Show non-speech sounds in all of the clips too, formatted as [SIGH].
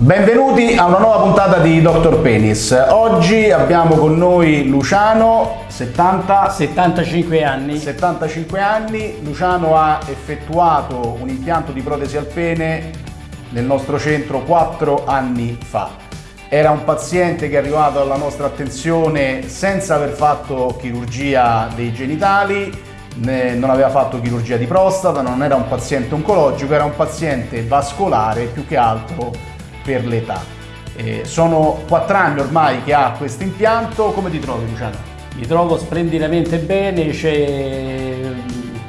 Benvenuti a una nuova puntata di Dr. Penis. Oggi abbiamo con noi Luciano, 70... 75 anni. 75 anni. Luciano ha effettuato un impianto di protesi al pene nel nostro centro 4 anni fa. Era un paziente che è arrivato alla nostra attenzione senza aver fatto chirurgia dei genitali, non aveva fatto chirurgia di prostata, non era un paziente oncologico, era un paziente vascolare più che altro per l'età. Eh, sono quattro anni ormai che ha questo impianto, come ti trovi Luciano? Mi trovo splendidamente bene, c'è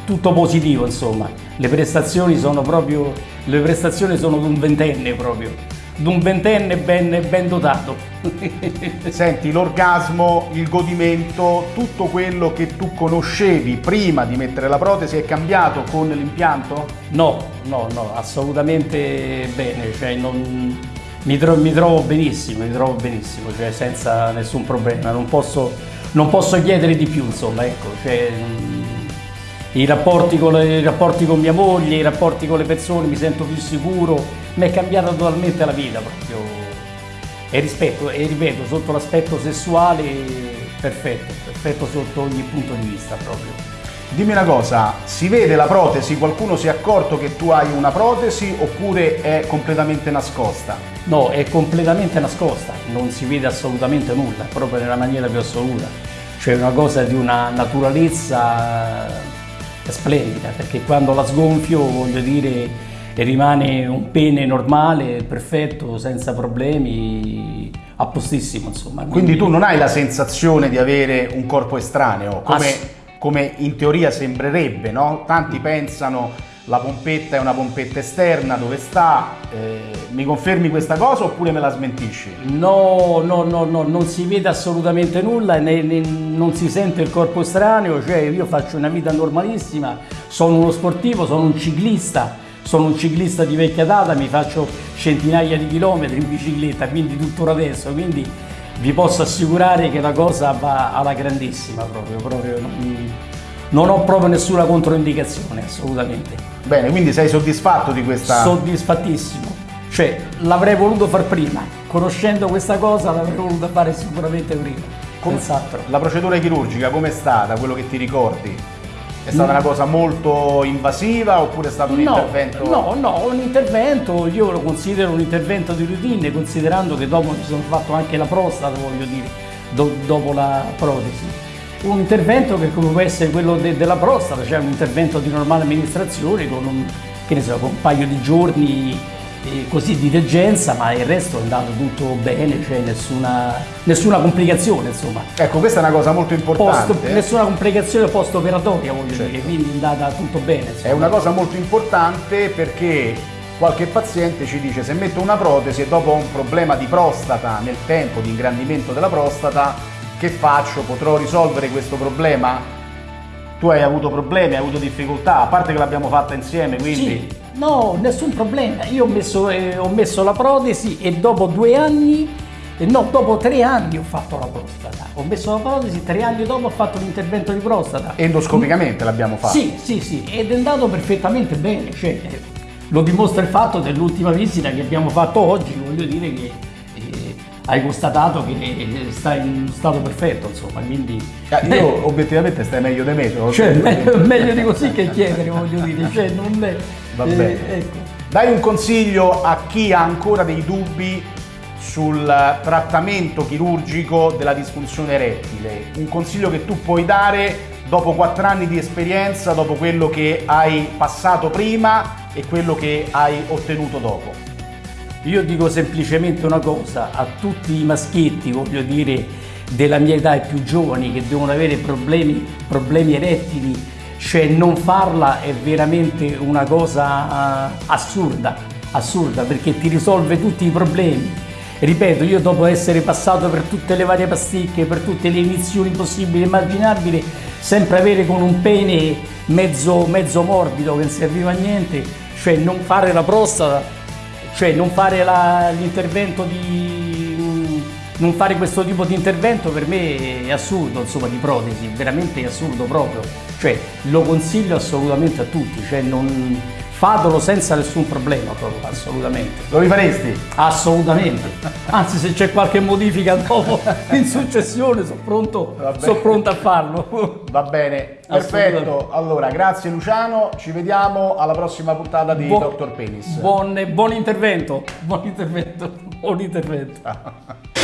tutto positivo insomma, le prestazioni sono proprio, le prestazioni sono di un ventenne proprio, di un ventenne ben, ben dotato. [LAUGHS] Senti, l'orgasmo, il godimento, tutto quello che tu conoscevi prima di mettere la protesi è cambiato con l'impianto? No, no, no, assolutamente bene, cioè non, mi, trovo, mi, trovo, benissimo, mi trovo benissimo, cioè senza nessun problema, non posso, non posso chiedere di più, insomma, ecco, cioè, i, rapporti con le, i rapporti con mia moglie, i rapporti con le persone, mi sento più sicuro, mi è cambiata totalmente la vita proprio. E, rispetto, e ripeto, sotto l'aspetto sessuale, perfetto, perfetto sotto ogni punto di vista proprio. Dimmi una cosa, si vede la protesi? Qualcuno si è accorto che tu hai una protesi oppure è completamente nascosta? No, è completamente nascosta, non si vede assolutamente nulla, proprio nella maniera più assoluta. Cioè una cosa di una naturalezza splendida, perché quando la sgonfio, voglio dire, rimane un pene normale, perfetto, senza problemi, a postissimo insomma. Quindi, Quindi tu non hai la sensazione di avere un corpo estraneo, come come in teoria sembrerebbe, no? Tanti pensano la pompetta è una pompetta esterna, dove sta? Eh, mi confermi questa cosa oppure me la smentisci? No, no, no, no, non si vede assolutamente nulla, né, né, non si sente il corpo estraneo, cioè io faccio una vita normalissima, sono uno sportivo, sono un ciclista, sono un ciclista di vecchia data, mi faccio centinaia di chilometri in bicicletta, quindi tuttora adesso, quindi vi posso assicurare che la cosa va alla grandissima proprio, proprio non, ho proprio nessuna controindicazione assolutamente. Bene, quindi sei soddisfatto di questa... Soddisfattissimo, cioè l'avrei voluto far prima, conoscendo questa cosa l'avrei voluto fare sicuramente prima. Come, la procedura chirurgica com'è stata, quello che ti ricordi? È stata una cosa molto invasiva oppure è stato un no, intervento? No, no, un intervento, io lo considero un intervento di routine considerando che dopo mi sono fatto anche la prostata, voglio dire, do, dopo la protesi. Un intervento che come può essere quello de, della prostata, cioè un intervento di normale amministrazione con un, so, con un paio di giorni così di degenza, ma il resto è andato tutto bene, cioè nessuna, nessuna complicazione insomma. Ecco, questa è una cosa molto importante. Post, nessuna complicazione post-operatoria voglio certo. dire, quindi è andata tutto bene. Insomma. È una cosa molto importante perché qualche paziente ci dice se metto una protesi e dopo ho un problema di prostata nel tempo, di ingrandimento della prostata, che faccio? Potrò risolvere questo problema? Tu hai avuto problemi, hai avuto difficoltà, a parte che l'abbiamo fatta insieme, quindi... Sì No, nessun problema. Io ho messo, eh, ho messo la protesi e dopo due anni, eh, no, dopo tre anni ho fatto la prostata. Ho messo la protesi, tre anni dopo ho fatto l'intervento di prostata. Endoscopicamente l'abbiamo fatto? Sì, sì, sì, ed è andato perfettamente bene. Cioè, lo dimostra il fatto dell'ultima visita che abbiamo fatto oggi, voglio dire che hai constatato che stai in stato perfetto, insomma, quindi... Ah, io obiettivamente stai meglio di me. Cioè, meglio, [LAUGHS] meglio di così che chiedere, voglio dire, cioè, non è... Va eh, bene. Ecco. Dai un consiglio a chi ha ancora dei dubbi sul trattamento chirurgico della disfunzione erettile. Un consiglio che tu puoi dare dopo quattro anni di esperienza, dopo quello che hai passato prima e quello che hai ottenuto dopo. Io dico semplicemente una cosa, a tutti i maschietti, voglio dire, della mia età e più giovani che devono avere problemi, problemi erettili cioè non farla è veramente una cosa uh, assurda, assurda perché ti risolve tutti i problemi. Ripeto, io dopo essere passato per tutte le varie pasticche, per tutte le inizioni possibili e immaginabili, sempre avere con un pene mezzo, mezzo morbido che non serviva a niente, cioè non fare la prostata, cioè non fare l'intervento di non fare questo tipo di intervento per me è assurdo, insomma, di protesi, veramente è assurdo proprio. Cioè, lo consiglio assolutamente a tutti, cioè non fatelo senza nessun problema proprio, assolutamente. Lo rifaresti? Assolutamente. Anzi, se c'è qualche modifica dopo [LAUGHS] in successione, sono pronto, sono pronto a farlo. Va bene, perfetto. Allora, grazie Luciano, ci vediamo alla prossima puntata di Bu- Dr. Penis. Buon, buon intervento, buon intervento, buon intervento.